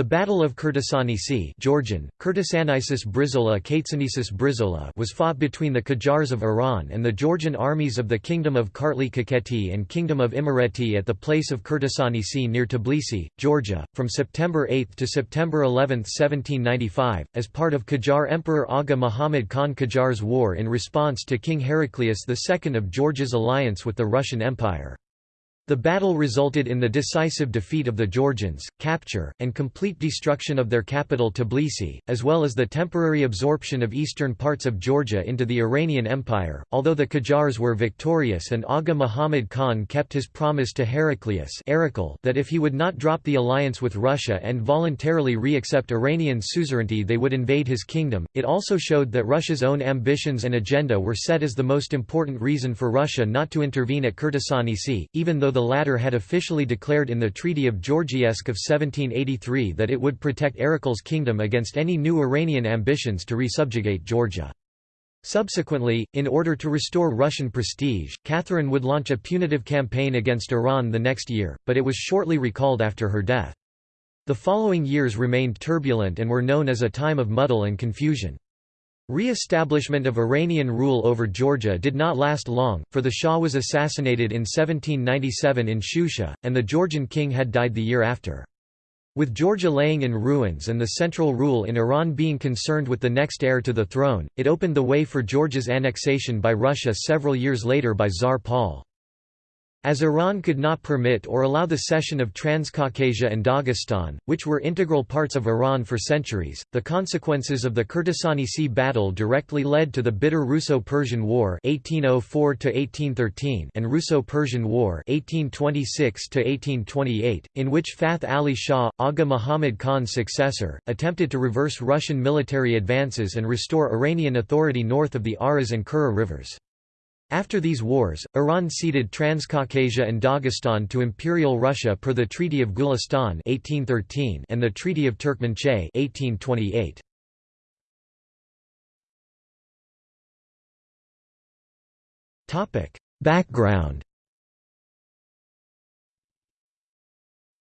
The Battle of Krtsanisi Georgian, Brizola Brizola was fought between the Qajars of Iran and the Georgian armies of the Kingdom of Kartli Kakheti and Kingdom of Imereti at the place of Krtsanisi near Tbilisi, Georgia, from September 8 to September 11, 1795, as part of Qajar Emperor Aga Muhammad Khan Qajar's war in response to King Heraclius II of Georgia's alliance with the Russian Empire. The battle resulted in the decisive defeat of the Georgians, capture, and complete destruction of their capital Tbilisi, as well as the temporary absorption of eastern parts of Georgia into the Iranian Empire. Although the Qajars were victorious and Aga Muhammad Khan kept his promise to Heraclius that if he would not drop the alliance with Russia and voluntarily re-accept Iranian suzerainty they would invade his kingdom, it also showed that Russia's own ambitions and agenda were set as the most important reason for Russia not to intervene at Krtsanisi, even though the the latter had officially declared in the Treaty of Georgievsk of 1783 that it would protect Erekle's kingdom against any new Iranian ambitions to resubjugate Georgia. Subsequently, in order to restore Russian prestige, Catherine would launch a punitive campaign against Iran the next year, but it was shortly recalled after her death. The following years remained turbulent and were known as a time of muddle and confusion. Re-establishment of Iranian rule over Georgia did not last long, for the Shah was assassinated in 1797 in Shusha, and the Georgian king had died the year after. With Georgia laying in ruins and the central rule in Iran being concerned with the next heir to the throne, it opened the way for Georgia's annexation by Russia several years later by Tsar Paul. As Iran could not permit or allow the cession of Transcaucasia and Dagestan, which were integral parts of Iran for centuries, the consequences of the Krtsanisi battle directly led to the bitter Russo-Persian War (1804–1813) and Russo-Persian War (1826–1828), in which Fath Ali Shah, Aga Muhammad Khan's successor, attempted to reverse Russian military advances and restore Iranian authority north of the Aras and Kura rivers. After these wars, Iran ceded Transcaucasia and Dagestan to Imperial Russia per the Treaty of Gulistan 1813 and the Treaty of Turkmenchay 1828. Topic: Background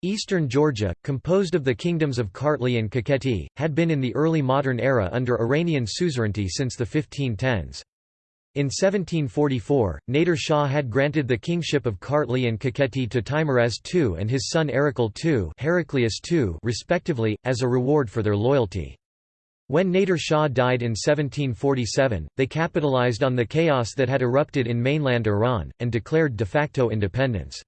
Eastern Georgia, composed of the kingdoms of Kartli and Kakheti, had been in the early modern era under Iranian suzerainty since the 1510s. In 1744, Nader Shah had granted the kingship of Kartli and Kakheti to Teimuraz II and his son Erekle II, Heraclius II respectively, as a reward for their loyalty. When Nader Shah died in 1747, they capitalized on the chaos that had erupted in mainland Iran, and declared de facto independence.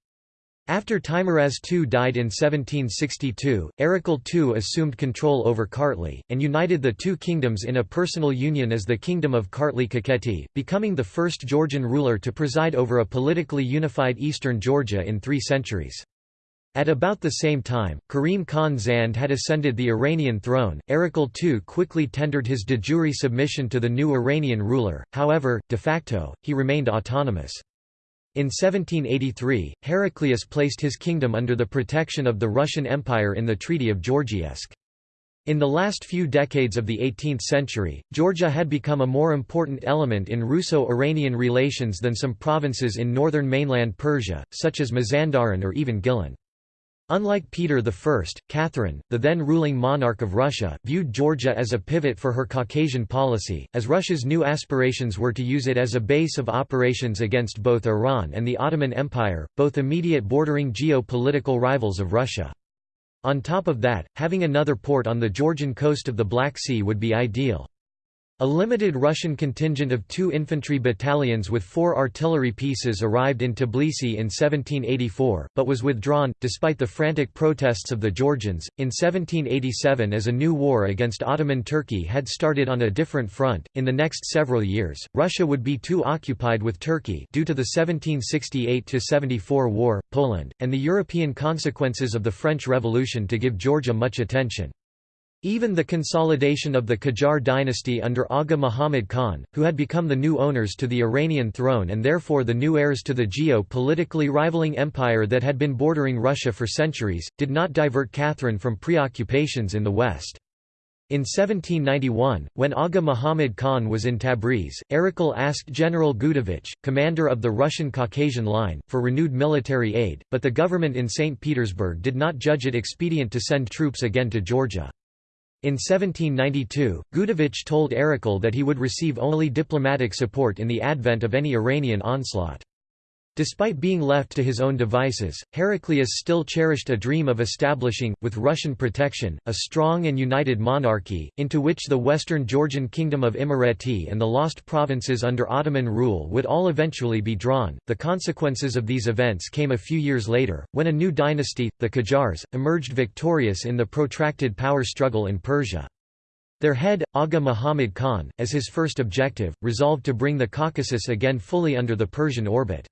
After Teimuraz II died in 1762, Erekle II assumed control over Kartli, and united the two kingdoms in a personal union as the Kingdom of Kartli-Kakheti, becoming the first Georgian ruler to preside over a politically unified eastern Georgia in three centuries. At about the same time, Karim Khan Zand had ascended the Iranian throne. Erekle II quickly tendered his de jure submission to the new Iranian ruler, however, de facto, he remained autonomous. In 1783, Heraclius placed his kingdom under the protection of the Russian Empire in the Treaty of Georgievsk. In the last few decades of the 18th century, Georgia had become a more important element in Russo-Iranian relations than some provinces in northern mainland Persia, such as Mazandaran or even Gilan. Unlike Peter I, Catherine, the then ruling monarch of Russia, viewed Georgia as a pivot for her Caucasian policy, as Russia's new aspirations were to use it as a base of operations against both Iran and the Ottoman Empire, both immediate bordering geo-political rivals of Russia. On top of that, having another port on the Georgian coast of the Black Sea would be ideal. A limited Russian contingent of two infantry battalions with four artillery pieces arrived in Tbilisi in 1784, but was withdrawn, despite the frantic protests of the Georgians. In 1787, as a new war against Ottoman Turkey had started on a different front, in the next several years, Russia would be too occupied with Turkey due to the 1768–74 war, Poland, and the European consequences of the French Revolution to give Georgia much attention. Even the consolidation of the Qajar dynasty under Aga Muhammad Khan, who had become the new owners to the Iranian throne and therefore the new heirs to the geo-politically rivaling empire that had been bordering Russia for centuries, did not divert Catherine from preoccupations in the West. In 1791, when Aga Muhammad Khan was in Tabriz, Erekle asked General Gudovich, commander of the Russian Caucasian Line, for renewed military aid, but the government in St. Petersburg did not judge it expedient to send troops again to Georgia. In 1792, Gudovich told Erekle that he would receive only diplomatic support in the advent of any Iranian onslaught. Despite being left to his own devices, Heraclius still cherished a dream of establishing, with Russian protection, a strong and united monarchy, into which the western Georgian kingdom of Imereti and the lost provinces under Ottoman rule would all eventually be drawn. The consequences of these events came a few years later, when a new dynasty, the Qajars, emerged victorious in the protracted power struggle in Persia. Their head, Aga Muhammad Khan, as his first objective, resolved to bring the Caucasus again fully under the Persian orbit.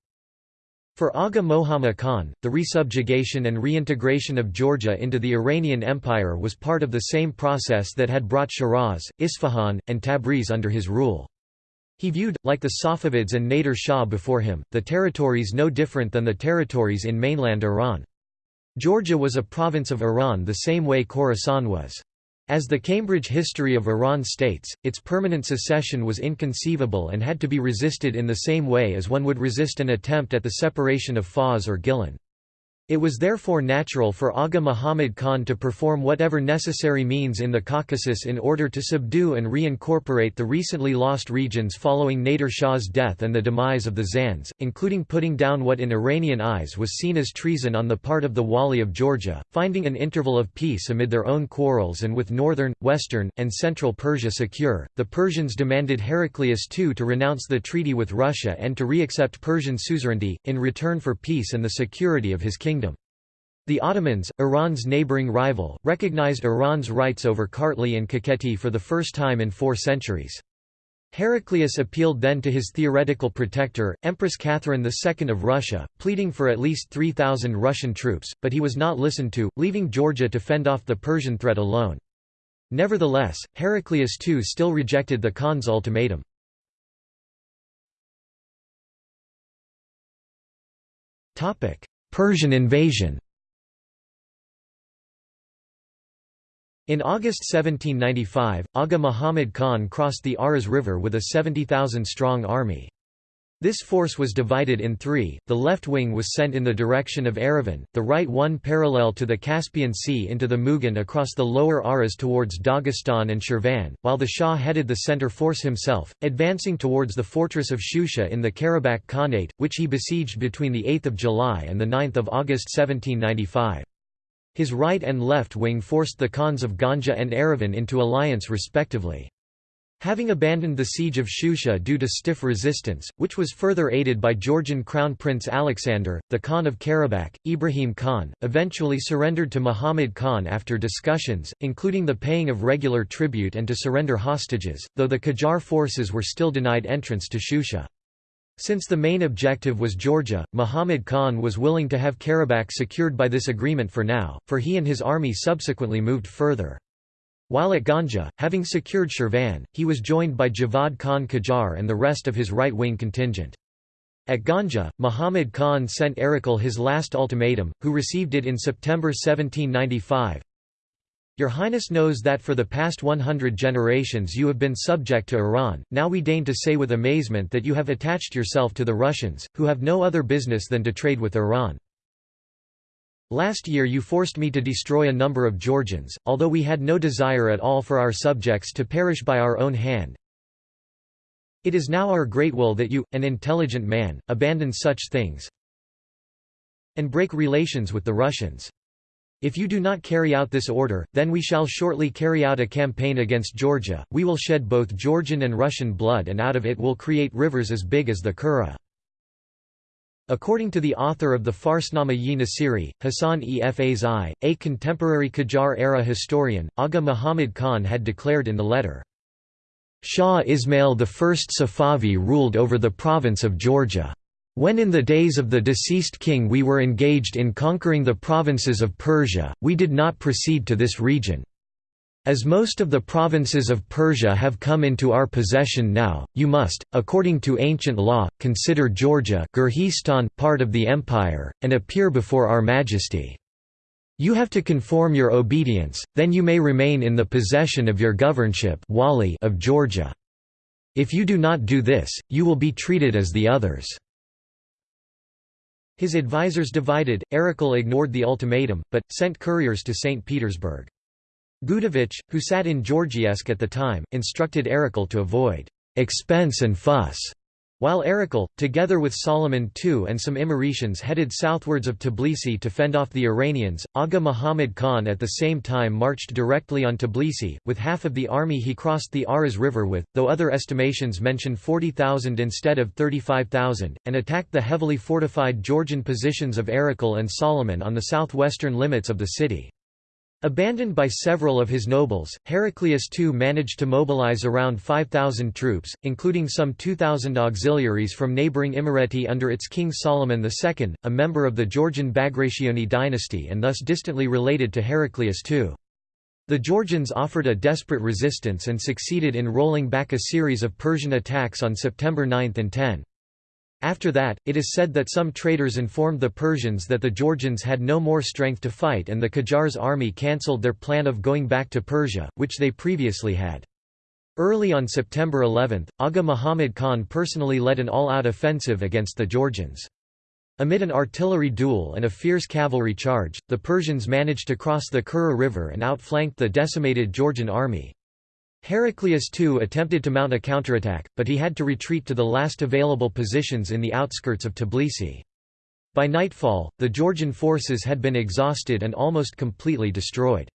For Aga Mohammad Khan, the resubjugation and reintegration of Georgia into the Iranian Empire was part of the same process that had brought Shiraz, Isfahan, and Tabriz under his rule. He viewed, like the Safavids and Nader Shah before him, the territories no different than the territories in mainland Iran. Georgia was a province of Iran the same way Khorasan was. As the Cambridge History of Iran states, its permanent secession was inconceivable and had to be resisted in the same way as one would resist an attempt at the separation of Fars or Gilan. It was therefore natural for Aga Muhammad Khan to perform whatever necessary means in the Caucasus in order to subdue and reincorporate the recently lost regions following Nader Shah's death and the demise of the Zands, including putting down what in Iranian eyes was seen as treason on the part of the Wali of Georgia, finding an interval of peace amid their own quarrels and with northern, western, and central Persia secure. The Persians demanded Heraclius II to renounce the treaty with Russia and to re-accept Persian suzerainty, in return for peace and the security of his kingdom. The Ottomans, Iran's neighboring rival, recognized Iran's rights over Kartli and Kakheti for the first time in four centuries. Heraclius appealed then to his theoretical protector, Empress Catherine II of Russia, pleading for at least 3,000 Russian troops, but he was not listened to, leaving Georgia to fend off the Persian threat alone. Nevertheless, Heraclius II still rejected the Khan's ultimatum. Persian invasion In August 1795, Aga Muhammad Khan crossed the Aras River with a 70,000-strong army. This force was divided in three, the left wing was sent in the direction of Erivan, the right one parallel to the Caspian Sea into the Mugan across the lower Aras towards Dagestan and Shirvan, while the Shah headed the center force himself, advancing towards the fortress of Shusha in the Karabakh Khanate, which he besieged between 8 July and 9 August 1795. His right and left wing forced the Khans of Ganja and Erivan into alliance respectively. Having abandoned the siege of Shusha due to stiff resistance, which was further aided by Georgian Crown Prince Alexander, the Khan of Karabakh, Ibrahim Khan, eventually surrendered to Muhammad Khan after discussions, including the paying of regular tribute and to surrender hostages, though the Qajar forces were still denied entrance to Shusha. Since the main objective was Georgia, Muhammad Khan was willing to have Karabakh secured by this agreement for now, for he and his army subsequently moved further. While at Ganja, having secured Shirvan, he was joined by Javad Khan Qajar and the rest of his right-wing contingent. At Ganja, Muhammad Khan sent Erekle his last ultimatum, who received it in September 1795, your Highness knows that for the past 100 generations you have been subject to Iran, now we deign to say with amazement that you have attached yourself to the Russians, who have no other business than to trade with Iran. Last year you forced me to destroy a number of Georgians, although we had no desire at all for our subjects to perish by our own hand. It is now our great will that you, an intelligent man, abandon such things and break relations with the Russians. If you do not carry out this order, then we shall shortly carry out a campaign against Georgia, we will shed both Georgian and Russian blood and out of it will create rivers as big as the Kura. According to the author of the Farsnama-yi Nasiri, Hassan e Fazai, a contemporary Qajar-era historian, Aga Muhammad Khan had declared in the letter, Shah Ismail I Safavi ruled over the province of Georgia. When in the days of the deceased king we were engaged in conquering the provinces of Persia, we did not proceed to this region. As most of the provinces of Persia have come into our possession now, you must, according to ancient law, consider Georgia part of the empire, and appear before our majesty. You have to conform your obedience, then you may remain in the possession of your governorship of Georgia. If you do not do this, you will be treated as the others." His advisers divided, Erekle ignored the ultimatum, but, sent couriers to St. Petersburg. Gudovich, who sat in Georgievsk at the time, instructed Erekle to avoid «expense and fuss», while Erekle, together with Solomon II and some Imeretians headed southwards of Tbilisi to fend off the Iranians, Aga Muhammad Khan at the same time marched directly on Tbilisi, with half of the army he crossed the Aras River with, though other estimations mention 40,000 instead of 35,000, and attacked the heavily fortified Georgian positions of Erekle and Solomon on the southwestern limits of the city. Abandoned by several of his nobles, Heraclius II managed to mobilize around 5,000 troops, including some 2,000 auxiliaries from neighboring Imereti under its king Solomon II, a member of the Georgian Bagrationi dynasty and thus distantly related to Heraclius II. The Georgians offered a desperate resistance and succeeded in rolling back a series of Persian attacks on September 9 and 10. After that, it is said that some traders informed the Persians that the Georgians had no more strength to fight and the Qajar's army cancelled their plan of going back to Persia, which they previously had. Early on September 11, Aga Muhammad Khan personally led an all-out offensive against the Georgians. Amid an artillery duel and a fierce cavalry charge, the Persians managed to cross the Kura River and outflanked the decimated Georgian army. Heraclius II attempted to mount a counterattack, but he had to retreat to the last available positions in the outskirts of Tbilisi. By nightfall, the Georgian forces had been exhausted and almost completely destroyed.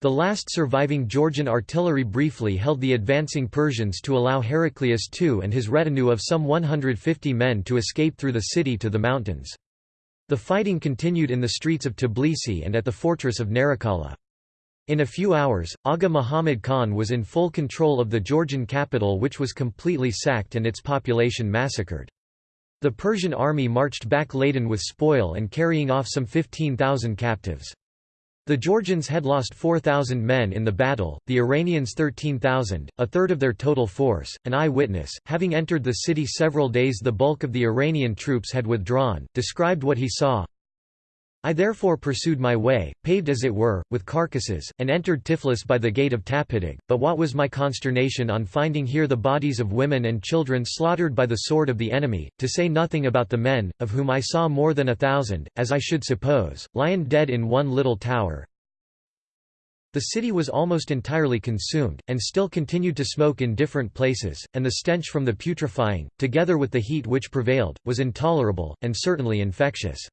The last surviving Georgian artillery briefly held the advancing Persians to allow Heraclius II and his retinue of some 150 men to escape through the city to the mountains. The fighting continued in the streets of Tbilisi and at the fortress of Narikala. In a few hours, Aga Muhammad Khan was in full control of the Georgian capital which was completely sacked and its population massacred. The Persian army marched back laden with spoil and carrying off some 15,000 captives. The Georgians had lost 4,000 men in the battle, the Iranians 13,000, a third of their total force. An eyewitness, having entered the city several days the bulk of the Iranian troops had withdrawn, described what he saw. I therefore pursued my way, paved as it were, with carcasses, and entered Tiflis by the gate of Tapidig, but what was my consternation on finding here the bodies of women and children slaughtered by the sword of the enemy, to say nothing about the men, of whom I saw more than a thousand, as I should suppose, lying dead in one little tower. The city was almost entirely consumed, and still continued to smoke in different places, and the stench from the putrefying, together with the heat which prevailed, was intolerable, and certainly infectious.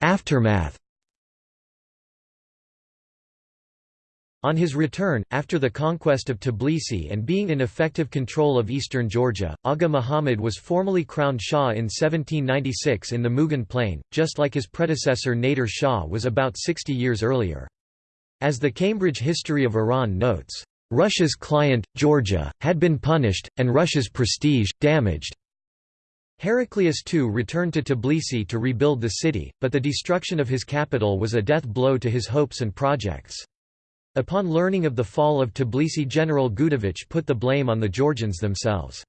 Aftermath On his return, after the conquest of Tbilisi and being in effective control of eastern Georgia, Aga Muhammad was formally crowned Shah in 1796 in the Mugan Plain, just like his predecessor Nader Shah was about 60 years earlier. As the Cambridge History of Iran notes, "...Russia's client, Georgia, had been punished, and Russia's prestige, damaged, Heraclius II returned to Tbilisi to rebuild the city, but the destruction of his capital was a death blow to his hopes and projects. Upon learning of the fall of Tbilisi General Gudovich put the blame on the Georgians themselves.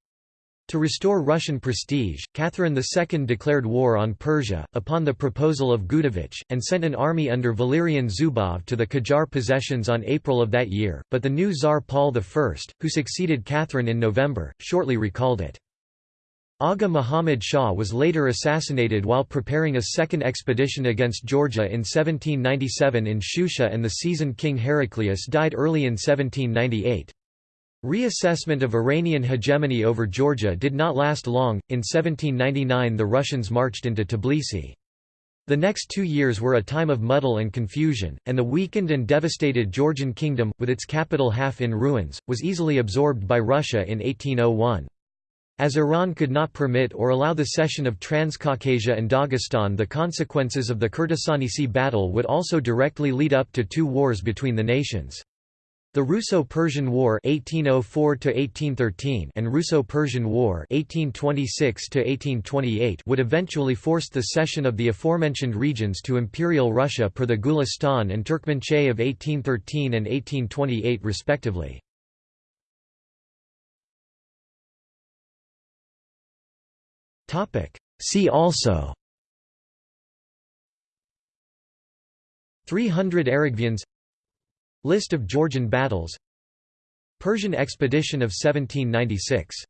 To restore Russian prestige, Catherine II declared war on Persia, upon the proposal of Gudovich, and sent an army under Valerian Zubov to the Qajar possessions on April of that year, but the new Tsar Paul I, who succeeded Catherine in November, shortly recalled it. Aga Muhammad Shah was later assassinated while preparing a second expedition against Georgia in 1797 in Shusha and the seasoned King Heraclius died early in 1798. Reassessment of Iranian hegemony over Georgia did not last long, in 1799 the Russians marched into Tbilisi. The next two years were a time of muddle and confusion, and the weakened and devastated Georgian kingdom, with its capital half in ruins, was easily absorbed by Russia in 1801. As Iran could not permit or allow the cession of Transcaucasia and Dagestan the consequences of the Krtsanisi battle would also directly lead up to two wars between the nations. The Russo-Persian War 1804 and Russo-Persian War 1826 would eventually force the cession of the aforementioned regions to Imperial Russia per the Gulistan and Turkmenchay of 1813 and 1828 respectively. See also. 300 Aragvians. List of Georgian battles. Persian expedition of 1796